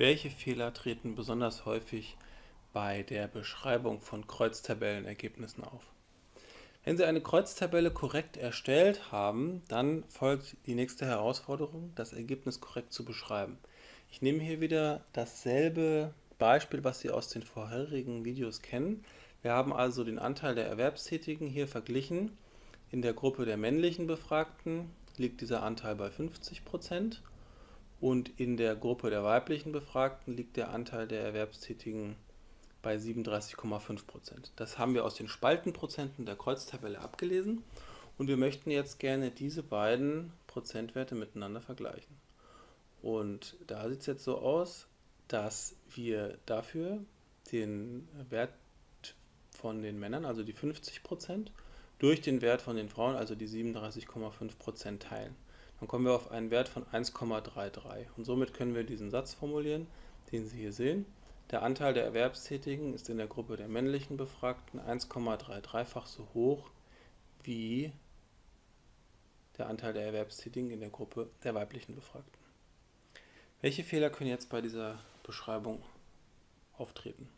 Welche Fehler treten besonders häufig bei der Beschreibung von Kreuztabellenergebnissen auf? Wenn Sie eine Kreuztabelle korrekt erstellt haben, dann folgt die nächste Herausforderung, das Ergebnis korrekt zu beschreiben. Ich nehme hier wieder dasselbe Beispiel, was Sie aus den vorherigen Videos kennen. Wir haben also den Anteil der Erwerbstätigen hier verglichen. In der Gruppe der männlichen Befragten liegt dieser Anteil bei 50 Prozent und in der Gruppe der weiblichen Befragten liegt der Anteil der Erwerbstätigen bei 37,5 Prozent. Das haben wir aus den Spaltenprozenten der Kreuztabelle abgelesen und wir möchten jetzt gerne diese beiden Prozentwerte miteinander vergleichen. Und da sieht es jetzt so aus, dass wir dafür den Wert von den Männern, also die 50 Prozent, durch den Wert von den Frauen, also die 37,5 Prozent teilen. Dann kommen wir auf einen Wert von 1,33 und somit können wir diesen Satz formulieren, den Sie hier sehen. Der Anteil der Erwerbstätigen ist in der Gruppe der männlichen Befragten 1,33-fach so hoch wie der Anteil der Erwerbstätigen in der Gruppe der weiblichen Befragten. Welche Fehler können jetzt bei dieser Beschreibung auftreten?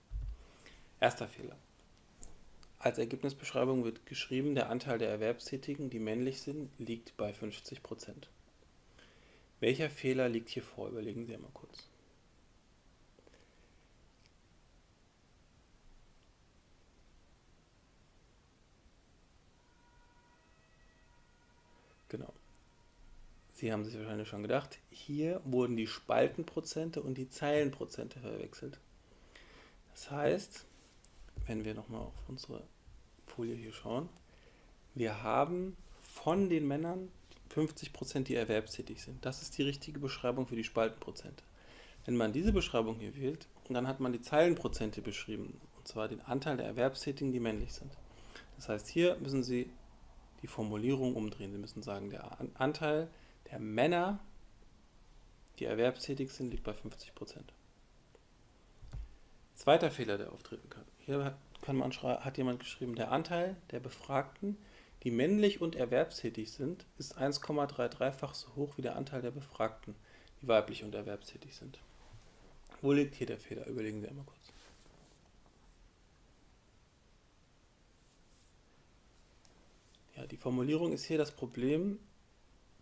Erster Fehler. Als Ergebnisbeschreibung wird geschrieben, der Anteil der Erwerbstätigen, die männlich sind, liegt bei 50%. Welcher Fehler liegt hier vor? Überlegen Sie einmal kurz. Genau. Sie haben sich wahrscheinlich schon gedacht, hier wurden die Spaltenprozente und die Zeilenprozente verwechselt. Das heißt, wenn wir nochmal auf unsere Folie hier schauen, wir haben von den Männern 50%, die erwerbstätig sind. Das ist die richtige Beschreibung für die Spaltenprozente. Wenn man diese Beschreibung hier wählt, dann hat man die Zeilenprozente beschrieben, und zwar den Anteil der Erwerbstätigen, die männlich sind. Das heißt, hier müssen Sie die Formulierung umdrehen. Sie müssen sagen, der Anteil der Männer, die erwerbstätig sind, liegt bei 50%. Zweiter Fehler, der auftreten kann. Hier kann man hat jemand geschrieben, der Anteil der Befragten, die männlich und erwerbstätig sind, ist 1,33-fach so hoch wie der Anteil der Befragten, die weiblich und erwerbstätig sind. Wo liegt hier der Fehler? Überlegen Sie einmal kurz. Ja, die Formulierung ist hier das Problem,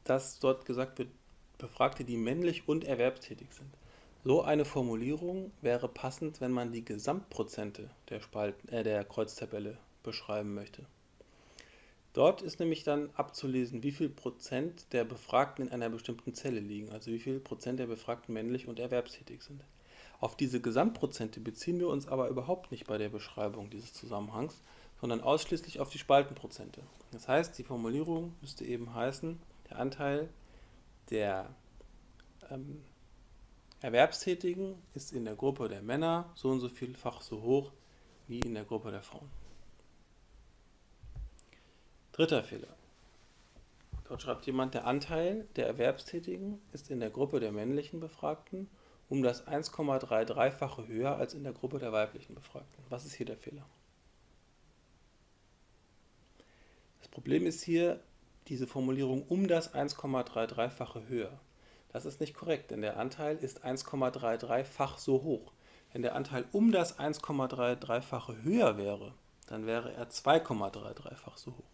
dass dort gesagt wird, Befragte, die männlich und erwerbstätig sind. So eine Formulierung wäre passend, wenn man die Gesamtprozente der, Spalten, äh, der Kreuztabelle beschreiben möchte. Dort ist nämlich dann abzulesen, wie viel Prozent der Befragten in einer bestimmten Zelle liegen, also wie viel Prozent der Befragten männlich und erwerbstätig sind. Auf diese Gesamtprozente beziehen wir uns aber überhaupt nicht bei der Beschreibung dieses Zusammenhangs, sondern ausschließlich auf die Spaltenprozente. Das heißt, die Formulierung müsste eben heißen, der Anteil der ähm, Erwerbstätigen ist in der Gruppe der Männer so und so vielfach so hoch wie in der Gruppe der Frauen. Dritter Fehler. Dort schreibt jemand, der Anteil der Erwerbstätigen ist in der Gruppe der männlichen Befragten um das 1,33-fache höher als in der Gruppe der weiblichen Befragten. Was ist hier der Fehler? Das Problem ist hier diese Formulierung um das 1,33-fache höher. Das ist nicht korrekt, denn der Anteil ist 1,33-fach so hoch. Wenn der Anteil um das 1,33-fache höher wäre, dann wäre er 2,33-fach so hoch.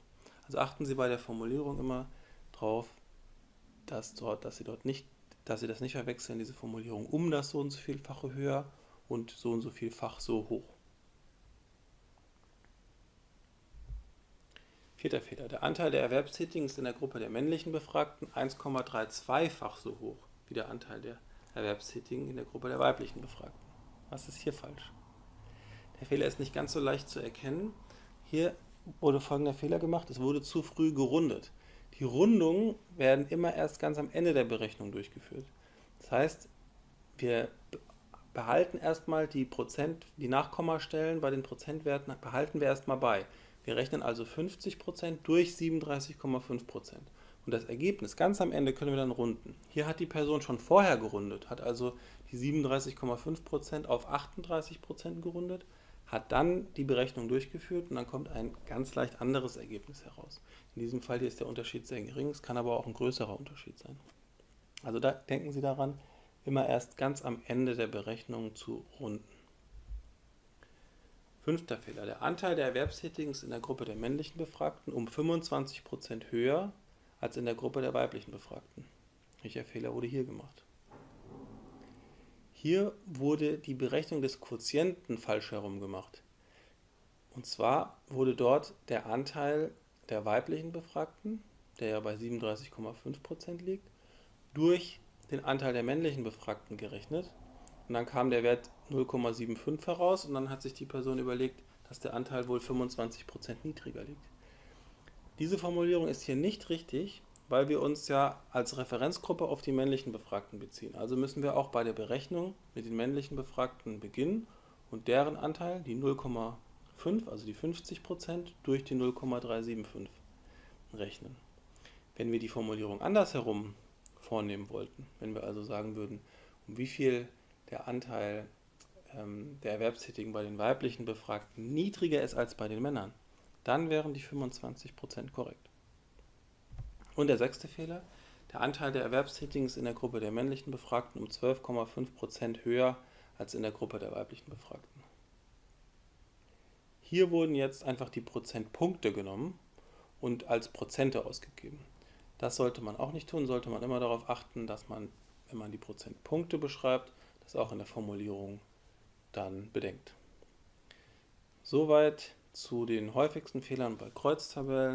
Also achten Sie bei der Formulierung immer darauf, dass, dort, dass, Sie dort nicht, dass Sie das nicht verwechseln, diese Formulierung um das so und so vielfache höher und so und so vielfach so hoch. Vierter Fehler. Der Anteil der Erwerbstätigen ist in der Gruppe der männlichen Befragten 1,32-fach so hoch wie der Anteil der Erwerbstätigen in der Gruppe der weiblichen Befragten. Was ist hier falsch? Der Fehler ist nicht ganz so leicht zu erkennen. Hier wurde folgender Fehler gemacht. Es wurde zu früh gerundet. Die Rundungen werden immer erst ganz am Ende der Berechnung durchgeführt. Das heißt, wir behalten erstmal die Prozent, die Nachkommastellen bei den Prozentwerten behalten wir erstmal bei. Wir rechnen also 50% durch 37,5%. Und das Ergebnis ganz am Ende können wir dann runden. Hier hat die Person schon vorher gerundet, hat also die 37,5% auf 38% gerundet, hat dann die Berechnung durchgeführt und dann kommt ein ganz leicht anderes Ergebnis heraus. In diesem Fall hier ist der Unterschied sehr gering, es kann aber auch ein größerer Unterschied sein. Also da denken Sie daran, immer erst ganz am Ende der Berechnung zu runden. Fünfter Fehler. Der Anteil der Erwerbstätigen ist in der Gruppe der männlichen Befragten um 25% höher als in der Gruppe der weiblichen Befragten. Welcher Fehler wurde hier gemacht? Hier wurde die Berechnung des Quotienten falsch herum gemacht. Und zwar wurde dort der Anteil der weiblichen Befragten, der ja bei 37,5% liegt, durch den Anteil der männlichen Befragten gerechnet. Und dann kam der Wert 0,75 heraus und dann hat sich die Person überlegt, dass der Anteil wohl 25% niedriger liegt. Diese Formulierung ist hier nicht richtig, weil wir uns ja als Referenzgruppe auf die männlichen Befragten beziehen. Also müssen wir auch bei der Berechnung mit den männlichen Befragten beginnen und deren Anteil, die 0,5, also die 50%, durch die 0,375 rechnen. Wenn wir die Formulierung andersherum vornehmen wollten, wenn wir also sagen würden, um wie viel der Anteil ähm, der Erwerbstätigen bei den weiblichen Befragten niedriger ist als bei den Männern, dann wären die 25% korrekt. Und der sechste Fehler, der Anteil der Erwerbstätigen ist in der Gruppe der männlichen Befragten um 12,5% höher als in der Gruppe der weiblichen Befragten. Hier wurden jetzt einfach die Prozentpunkte genommen und als Prozente ausgegeben. Das sollte man auch nicht tun, sollte man immer darauf achten, dass man, wenn man die Prozentpunkte beschreibt, das auch in der Formulierung dann bedenkt. Soweit zu den häufigsten Fehlern bei Kreuztabellen.